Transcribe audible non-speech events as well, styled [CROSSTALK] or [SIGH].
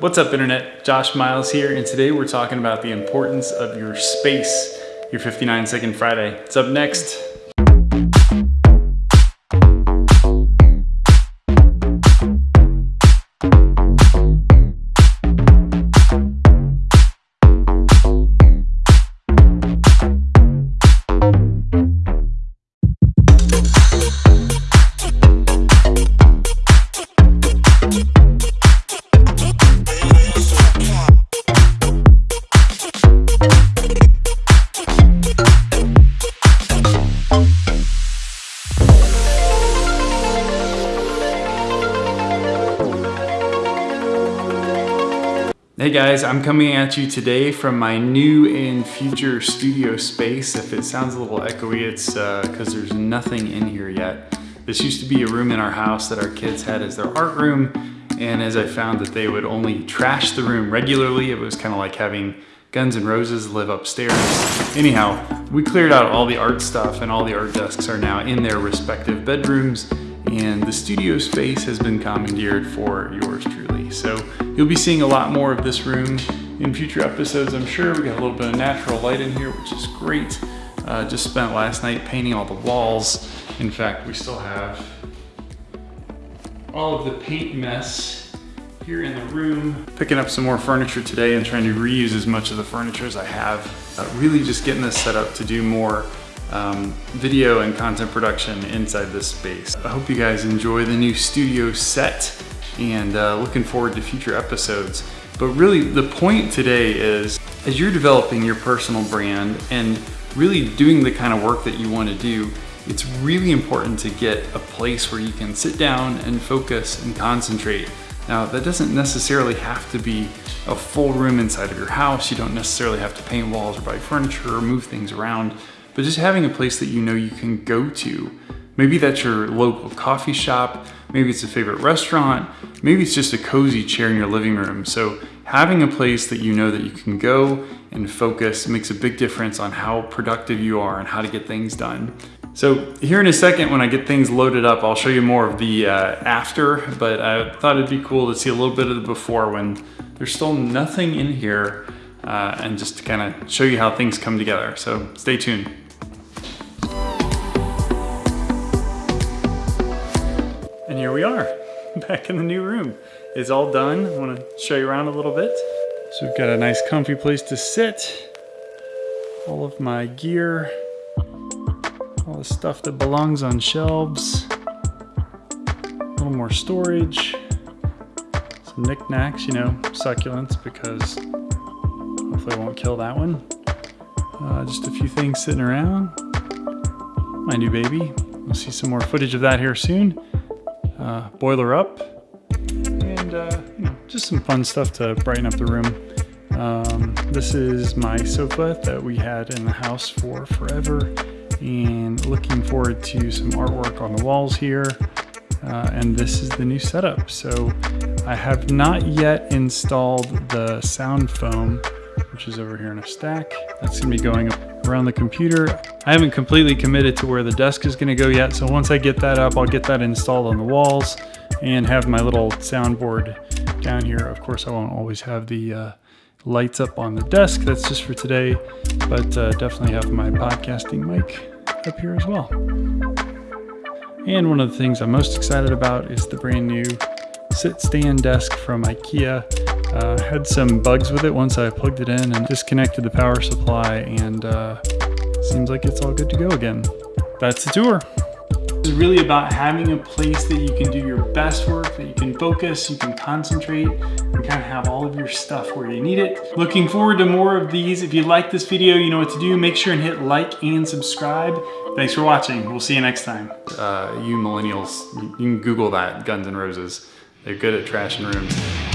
What's up internet? Josh Miles here and today we're talking about the importance of your space, your 59 second Friday. It's up next. Hey guys, I'm coming at you today from my new and future studio space. If it sounds a little echoey, it's because uh, there's nothing in here yet. This used to be a room in our house that our kids had as their art room, and as I found that they would only trash the room regularly, it was kind of like having Guns N' Roses live upstairs. Anyhow, we cleared out all the art stuff and all the art desks are now in their respective bedrooms, and the studio space has been commandeered for yours truly. So You'll be seeing a lot more of this room in future episodes, I'm sure. We got a little bit of natural light in here, which is great. Uh, just spent last night painting all the walls. In fact, we still have all of the paint mess here in the room. Picking up some more furniture today and trying to reuse as much of the furniture as I have. Uh, really just getting this set up to do more um, video and content production inside this space. I hope you guys enjoy the new studio set and uh, looking forward to future episodes. But really the point today is as you're developing your personal brand and really doing the kind of work that you want to do, it's really important to get a place where you can sit down and focus and concentrate. Now that doesn't necessarily have to be a full room inside of your house. You don't necessarily have to paint walls or buy furniture or move things around, but just having a place that you know you can go to Maybe that's your local coffee shop, maybe it's a favorite restaurant, maybe it's just a cozy chair in your living room. So having a place that you know that you can go and focus makes a big difference on how productive you are and how to get things done. So here in a second, when I get things loaded up, I'll show you more of the uh, after, but I thought it'd be cool to see a little bit of the before when there's still nothing in here uh, and just to kind of show you how things come together. So stay tuned. Here we are, [LAUGHS] back in the new room. It's all done. I want to show you around a little bit. So we've got a nice comfy place to sit. All of my gear, all the stuff that belongs on shelves. A little more storage. Some knickknacks, you know, succulents because hopefully I won't kill that one. Uh, just a few things sitting around. My new baby. We'll see some more footage of that here soon uh, boiler up, and uh, just some fun stuff to brighten up the room. Um, this is my sofa that we had in the house for forever and looking forward to some artwork on the walls here. Uh, and this is the new setup. So I have not yet installed the sound foam, which is over here in a stack. That's gonna be going around the computer. I haven't completely committed to where the desk is gonna go yet, so once I get that up, I'll get that installed on the walls and have my little soundboard down here. Of course, I won't always have the uh, lights up on the desk. That's just for today, but uh, definitely have my podcasting mic up here as well. And one of the things I'm most excited about is the brand new sit stand desk from IKEA. Uh, had some bugs with it once I plugged it in and disconnected the power supply and uh, seems like it's all good to go again. That's the tour. It's really about having a place that you can do your best work, that you can focus, you can concentrate, and kind of have all of your stuff where you need it. Looking forward to more of these. If you like this video, you know what to do. Make sure and hit like and subscribe. Thanks for watching. We'll see you next time. Uh, you millennials, you can Google that, Guns N' Roses. They're good at trashing rooms.